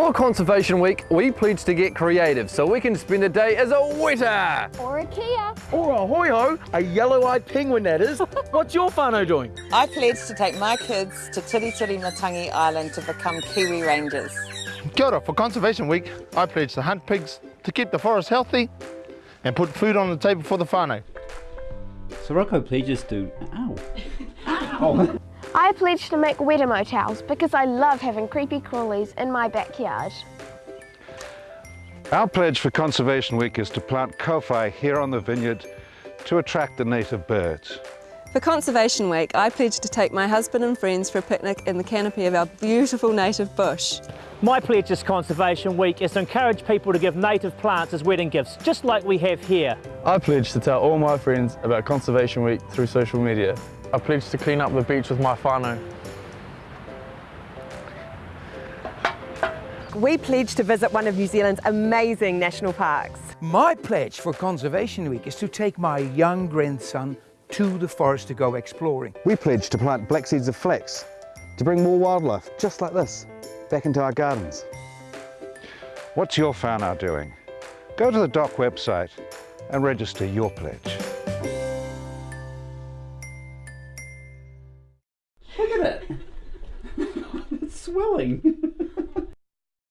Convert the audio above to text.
For Conservation Week, we pledged to get creative so we can spend a day as a weta. Or a kea. Or a hoiho, a yellow-eyed penguin that is. What's your whānau doing? I pledged to take my kids to Tiritiri Matangi Island to become Kiwi Rangers. Kia ora, for Conservation Week, I pledge to hunt pigs to keep the forest healthy and put food on the table for the whānau. Sirocco pledges to... Ow. Ow. I pledged to make weta motels because I love having creepy crawlies in my backyard. Our pledge for Conservation Week is to plant kowhai here on the vineyard to attract the native birds. For Conservation Week, I pledged to take my husband and friends for a picnic in the canopy of our beautiful native bush. My pledge this Conservation Week is to encourage people to give native plants as wedding gifts, just like we have here. I pledge to tell all my friends about Conservation Week through social media. I pledge to clean up the beach with my whānau. We pledge to visit one of New Zealand's amazing national parks. My pledge for Conservation Week is to take my young grandson to the forest to go exploring. We pledged to plant black seeds of flax to bring more wildlife, just like this, back into our gardens. What's your whānau doing? Go to the DOC website and register your pledge. Look at it. it's swelling.